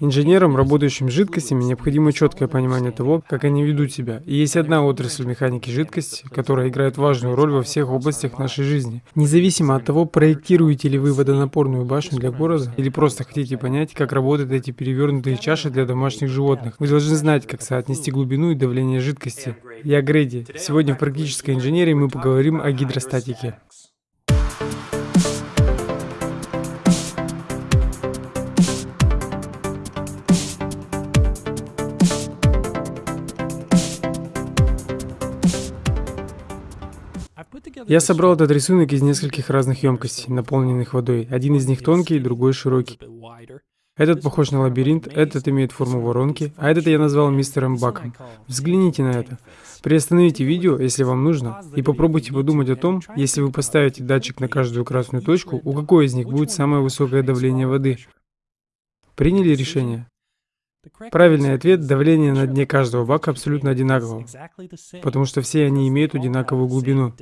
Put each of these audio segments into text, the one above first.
Инженерам, работающим с жидкостями, необходимо четкое понимание того, как они ведут себя. И есть одна отрасль механики жидкости, которая играет важную роль во всех областях нашей жизни. Независимо от того, проектируете ли вы водонапорную башню для города или просто хотите понять, как работают эти перевернутые чаши для домашних животных, вы должны знать, как соотнести глубину и давление жидкости. Я Грейди. Сегодня в практической инженерии мы поговорим о гидростатике. Я собрал этот рисунок из нескольких разных емкостей, наполненных водой. Один из них тонкий, другой широкий. Этот похож на лабиринт, этот имеет форму воронки, а этот я назвал мистером Баком. Взгляните на это. Приостановите видео, если вам нужно, и попробуйте подумать о том, если вы поставите датчик на каждую красную точку, у какой из них будет самое высокое давление воды. Приняли решение? Правильный ответ – давление на дне каждого бака абсолютно одинаково, потому что все они имеют одинаковую глубину.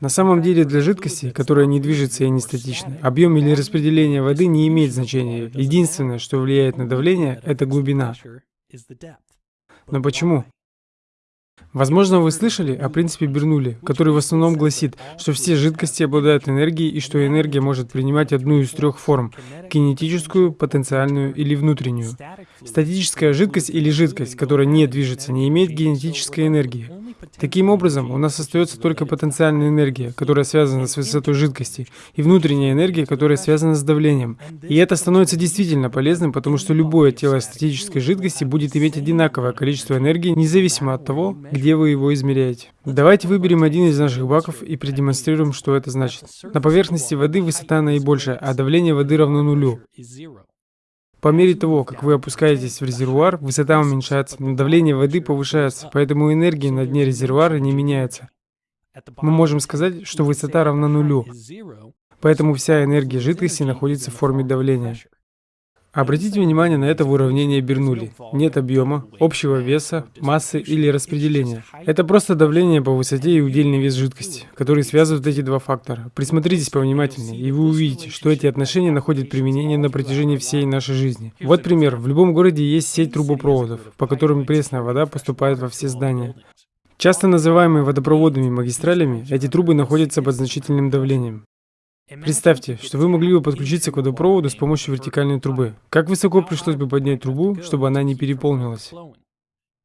На самом деле для жидкости, которая не движется и не статична, объем или распределение воды не имеет значения. Единственное, что влияет на давление, это глубина. Но почему? Возможно, вы слышали о принципе Бернули, который в основном гласит, что все жидкости обладают энергией и что энергия может принимать одну из трех форм – кинетическую, потенциальную или внутреннюю. Статическая жидкость или жидкость, которая не движется, не имеет кинетической энергии. Таким образом, у нас остается только потенциальная энергия, которая связана с высотой жидкости, и внутренняя энергия, которая связана с давлением. И это становится действительно полезным, потому что любое тело статической жидкости будет иметь одинаковое количество энергии, независимо от того, где вы его измеряете. Давайте выберем один из наших баков и продемонстрируем, что это значит. На поверхности воды высота наибольшая, а давление воды равно нулю. По мере того, как вы опускаетесь в резервуар, высота уменьшается, давление воды повышается, поэтому энергия на дне резервуара не меняется. Мы можем сказать, что высота равна нулю, поэтому вся энергия жидкости находится в форме давления. Обратите внимание на это в уравнении Бернули. Нет объема, общего веса, массы или распределения. Это просто давление по высоте и удельный вес жидкости, которые связывают эти два фактора. Присмотритесь повнимательнее, и вы увидите, что эти отношения находят применение на протяжении всей нашей жизни. Вот пример. В любом городе есть сеть трубопроводов, по которым пресная вода поступает во все здания. Часто называемые водопроводными магистралями, эти трубы находятся под значительным давлением. Представьте, что вы могли бы подключиться к водопроводу с помощью вертикальной трубы. Как высоко пришлось бы поднять трубу, чтобы она не переполнилась?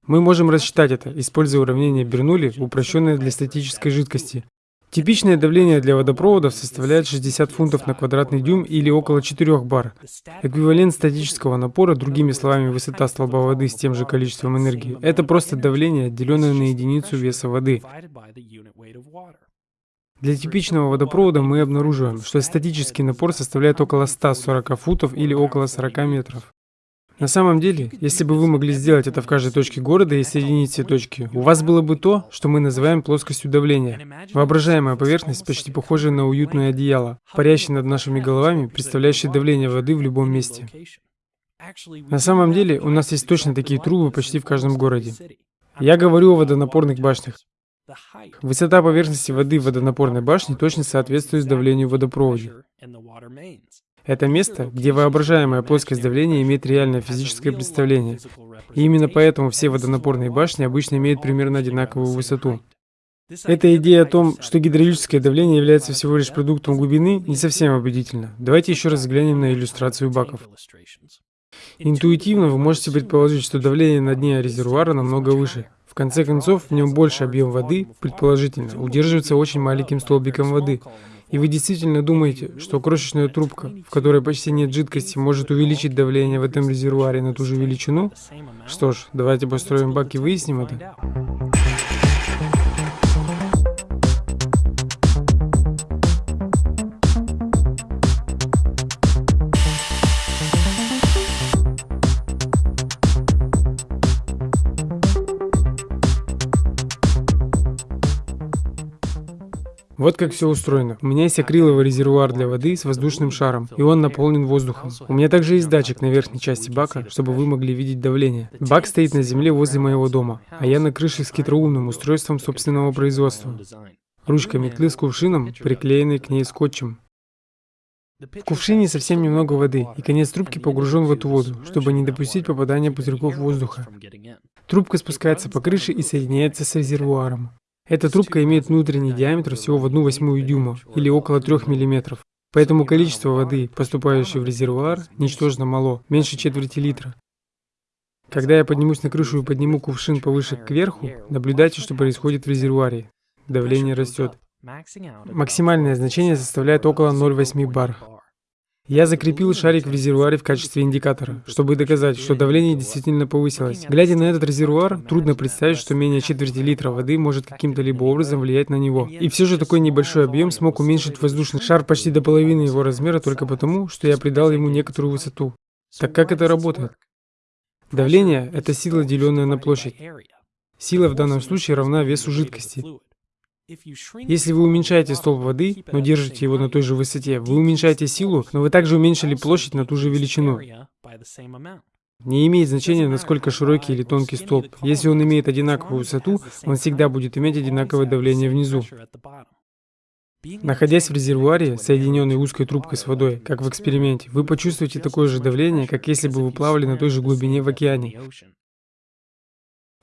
Мы можем рассчитать это, используя уравнение Бернули, упрощенное для статической жидкости. Типичное давление для водопроводов составляет 60 фунтов на квадратный дюйм или около 4 бар. Эквивалент статического напора, другими словами, высота столба воды с тем же количеством энергии, это просто давление, деленное на единицу веса воды. Для типичного водопровода мы обнаруживаем, что статический напор составляет около 140 футов или около 40 метров. На самом деле, если бы вы могли сделать это в каждой точке города и соединить все точки, у вас было бы то, что мы называем плоскостью давления. Воображаемая поверхность, почти похожая на уютное одеяло, парящее над нашими головами, представляющее давление воды в любом месте. На самом деле, у нас есть точно такие трубы почти в каждом городе. Я говорю о водонапорных башнях. Высота поверхности воды в водонапорной башне точно соответствует давлению в водопроводе. Это место, где воображаемая плоскость давления имеет реальное физическое представление. И именно поэтому все водонапорные башни обычно имеют примерно одинаковую высоту. Эта идея о том, что гидравлическое давление является всего лишь продуктом глубины, не совсем убедительна. Давайте еще раз взглянем на иллюстрацию баков. Интуитивно вы можете предположить, что давление на дне резервуара намного выше. В конце концов, в нем больше объем воды, предположительно, удерживается очень маленьким столбиком воды. И вы действительно думаете, что крошечная трубка, в которой почти нет жидкости, может увеличить давление в этом резервуаре на ту же величину? Что ж, давайте построим бак и выясним это. Вот как все устроено. У меня есть акриловый резервуар для воды с воздушным шаром, и он наполнен воздухом. У меня также есть датчик на верхней части бака, чтобы вы могли видеть давление. Бак стоит на земле возле моего дома, а я на крыше с хитроумным устройством собственного производства. Ручка метлы с кувшином, приклеенной к ней скотчем. В кувшине совсем немного воды, и конец трубки погружен в эту воду, чтобы не допустить попадания пузырьков воздуха. Трубка спускается по крыше и соединяется с резервуаром. Эта трубка имеет внутренний диаметр всего в 1 восьмую дюйма, или около 3 мм. Поэтому количество воды, поступающей в резервуар, ничтожно мало, меньше четверти литра. Когда я поднимусь на крышу и подниму кувшин повыше кверху, наблюдайте, что происходит в резервуаре. Давление растет. Максимальное значение составляет около 0,8 бар. Я закрепил шарик в резервуаре в качестве индикатора, чтобы доказать, что давление действительно повысилось. Глядя на этот резервуар, трудно представить, что менее четверти литра воды может каким-то либо образом влиять на него. И все же такой небольшой объем смог уменьшить воздушный шар почти до половины его размера только потому, что я придал ему некоторую высоту. Так как это работает? Давление – это сила, деленная на площадь. Сила в данном случае равна весу жидкости. Если вы уменьшаете столб воды, но держите его на той же высоте, вы уменьшаете силу, но вы также уменьшили площадь на ту же величину. Не имеет значения, насколько широкий или тонкий столб. Если он имеет одинаковую высоту, он всегда будет иметь одинаковое давление внизу. Находясь в резервуаре, соединенной узкой трубкой с водой, как в эксперименте, вы почувствуете такое же давление, как если бы вы плавали на той же глубине в океане.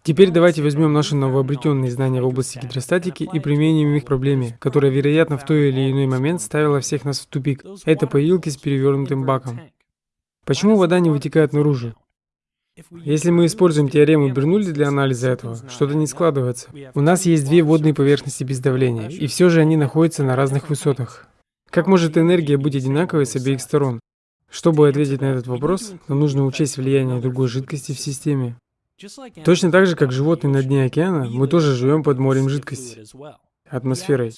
Теперь давайте возьмем наши новообретенные знания в области гидростатики и применим их к проблеме, которая, вероятно, в той или иной момент ставила всех нас в тупик. Это поилки с перевернутым баком. Почему вода не вытекает наружу? Если мы используем теорему Бернулли для анализа этого, что-то не складывается. У нас есть две водные поверхности без давления, и все же они находятся на разных высотах. Как может энергия быть одинаковой с обеих сторон? Чтобы ответить на этот вопрос, нам нужно учесть влияние другой жидкости в системе. Точно так же, как животные на дне океана, мы тоже живем под морем жидкости, атмосферой.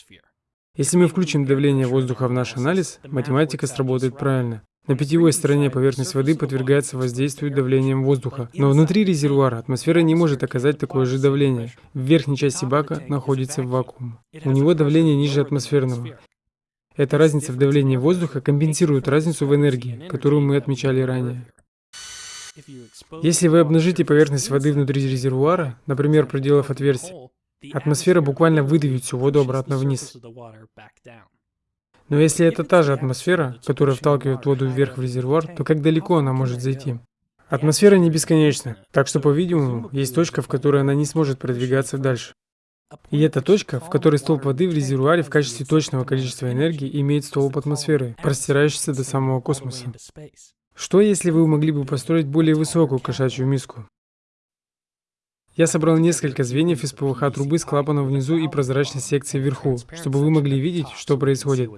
Если мы включим давление воздуха в наш анализ, математика сработает правильно. На питьевой стороне поверхность воды подвергается воздействию давлением воздуха, но внутри резервуара атмосфера не может оказать такое же давление. В верхней части бака находится вакуум. У него давление ниже атмосферного. Эта разница в давлении воздуха компенсирует разницу в энергии, которую мы отмечали ранее. Если вы обнажите поверхность воды внутри резервуара, например, проделав отверстие, атмосфера буквально выдавит всю воду обратно вниз. Но если это та же атмосфера, которая вталкивает воду вверх в резервуар, то как далеко она может зайти? Атмосфера не бесконечна, так что, по-видимому, есть точка, в которой она не сможет продвигаться дальше. И это точка, в которой столб воды в резервуаре в качестве точного количества энергии имеет столб атмосферы, простирающийся до самого космоса. Что, если вы могли бы построить более высокую кошачью миску? Я собрал несколько звеньев из ПВХ трубы с клапаном внизу и прозрачной секцией вверху, чтобы вы могли видеть, что происходит.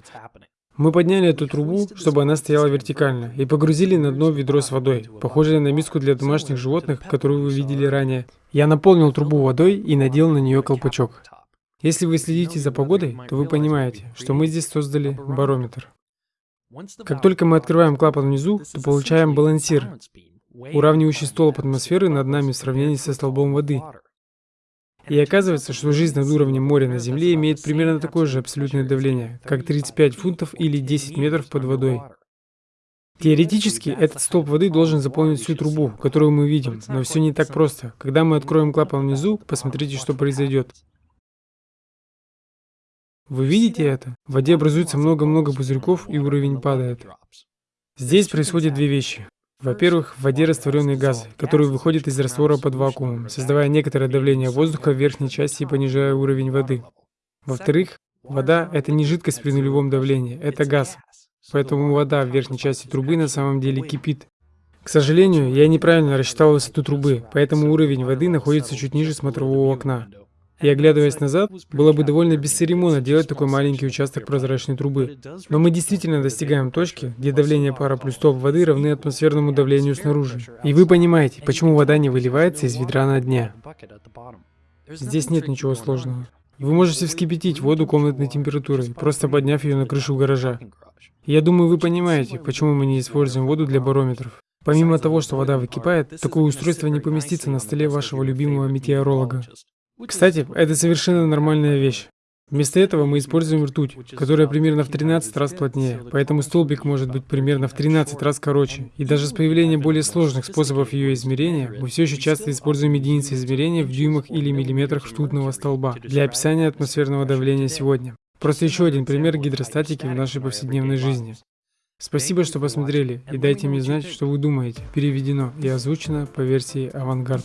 Мы подняли эту трубу, чтобы она стояла вертикально, и погрузили на дно ведро с водой, похожее на миску для домашних животных, которую вы видели ранее. Я наполнил трубу водой и надел на нее колпачок. Если вы следите за погодой, то вы понимаете, что мы здесь создали барометр. Как только мы открываем клапан внизу, то получаем балансир, уравнивающий столб атмосферы над нами в сравнении со столбом воды. И оказывается, что жизнь над уровнем моря на Земле имеет примерно такое же абсолютное давление, как 35 фунтов или 10 метров под водой. Теоретически, этот столб воды должен заполнить всю трубу, которую мы видим, но все не так просто. Когда мы откроем клапан внизу, посмотрите, что произойдет. Вы видите это? В воде образуется много-много пузырьков и уровень падает. Здесь происходят две вещи. Во-первых, в воде растворенные газы, которые выходят из раствора под вакуумом, создавая некоторое давление воздуха в верхней части и понижая уровень воды. Во-вторых, вода — это не жидкость при нулевом давлении, это газ. Поэтому вода в верхней части трубы на самом деле кипит. К сожалению, я неправильно рассчитал высоту трубы, поэтому уровень воды находится чуть ниже смотрового окна. И оглядываясь назад, было бы довольно бесцеремонно делать такой маленький участок прозрачной трубы. Но мы действительно достигаем точки, где давление пара плюс топ воды равны атмосферному давлению снаружи. И вы понимаете, почему вода не выливается из ведра на дне. Здесь нет ничего сложного. Вы можете вскипятить воду комнатной температурой, просто подняв ее на крышу гаража. я думаю, вы понимаете, почему мы не используем воду для барометров. Помимо того, что вода выкипает, такое устройство не поместится на столе вашего любимого метеоролога. Кстати, это совершенно нормальная вещь. Вместо этого мы используем ртуть, которая примерно в 13 раз плотнее, поэтому столбик может быть примерно в 13 раз короче. И даже с появлением более сложных способов ее измерения, мы все еще часто используем единицы измерения в дюймах или миллиметрах ртутного столба для описания атмосферного давления сегодня. Просто еще один пример гидростатики в нашей повседневной жизни. Спасибо, что посмотрели, и дайте мне знать, что вы думаете. Переведено и озвучено по версии «Авангард».